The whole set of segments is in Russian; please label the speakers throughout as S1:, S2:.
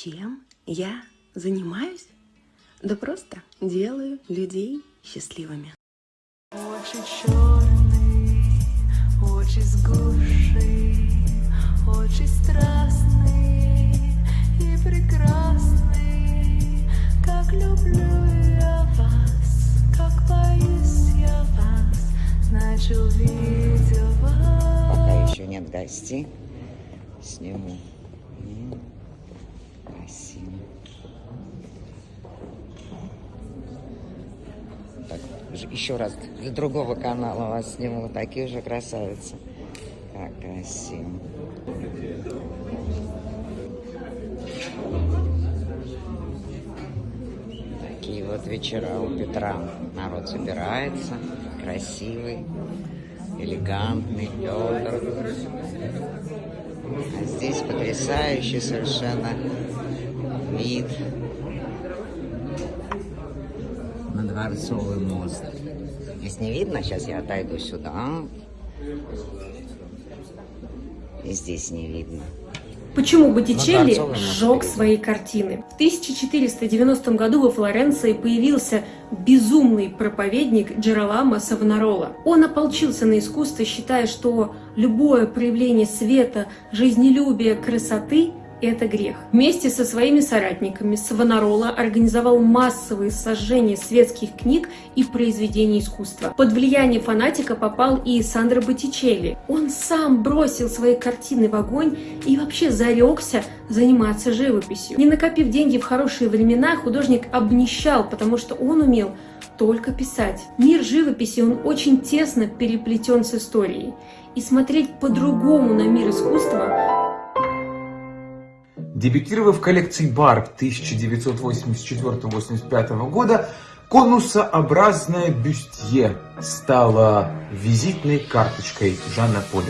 S1: Чем я занимаюсь? Да просто делаю людей счастливыми.
S2: Очи черные, очи с очи страстные и прекрасные. Как люблю я вас, как боюсь я вас, значит увидел вас.
S3: Пока еще нет гостей. Сниму. Красиво. Так, еще раз для другого канала вас сниму. Такие же красавицы. Как красиво. Такие вот вечера у Петра. Народ собирается. Красивый, элегантный Петр. А здесь потрясающий совершенно на Дворцовый мост. Здесь не видно, сейчас я отойду сюда. И здесь не видно.
S4: Почему Боттичелли сжег свои картины? В 1490 году во Флоренции появился безумный проповедник Джероламо Савонарола. Он ополчился на искусство, считая, что любое проявление света, жизнелюбия, красоты – это грех. Вместе со своими соратниками Савонарола организовал массовые сожжения светских книг и произведений искусства. Под влияние фанатика попал и Сандро Боттичелли. Он сам бросил свои картины в огонь и вообще зарекся заниматься живописью. Не накопив деньги в хорошие времена, художник обнищал, потому что он умел только писать. Мир живописи, он очень тесно переплетен с историей. И смотреть по-другому на мир искусства
S5: Дебютировав коллекции Барб 1984-85 года, конусообразное бюстье стало визитной карточкой Жанна Поля.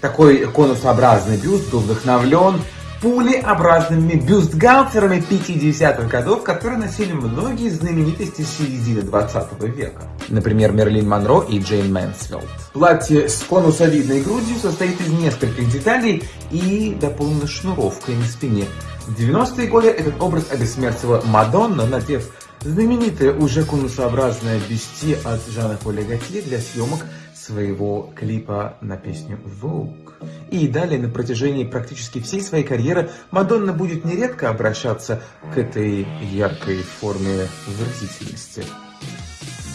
S5: Такой конусообразный бюст был вдохновлен пулеобразными бюстгальтерами 50-х годов, которые носили многие знаменитости середины 20 века. Например, Мэрилин Монро и Джейн Мэнсфилд. Платье с конусовидной грудью состоит из нескольких деталей и дополнено шнуровкой на спине. В 90-е годы этот образ обессмертила Мадонна, надев знаменитое уже конусообразное бюстье от Жана Поля для съемок своего клипа на песню Vogue. И далее на протяжении практически всей своей карьеры Мадонна будет нередко обращаться к этой яркой форме выразительности.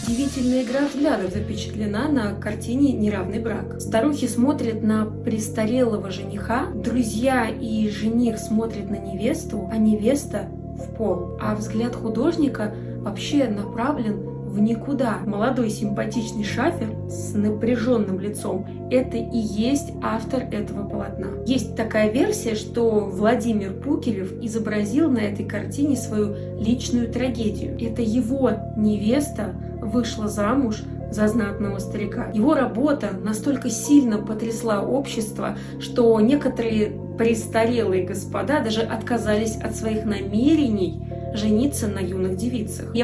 S4: Удивительная игра взглядов запечатлена на картине «Неравный брак». Старухи смотрят на престарелого жениха, друзья и жених смотрят на невесту, а невеста в пол. А взгляд художника вообще направлен в никуда. Молодой симпатичный шафер с напряженным лицом – это и есть автор этого полотна. Есть такая версия, что Владимир Пукелев изобразил на этой картине свою личную трагедию. Это его невеста вышла замуж за знатного старика. Его работа настолько сильно потрясла общество, что некоторые престарелые господа даже отказались от своих намерений жениться на юных девицах.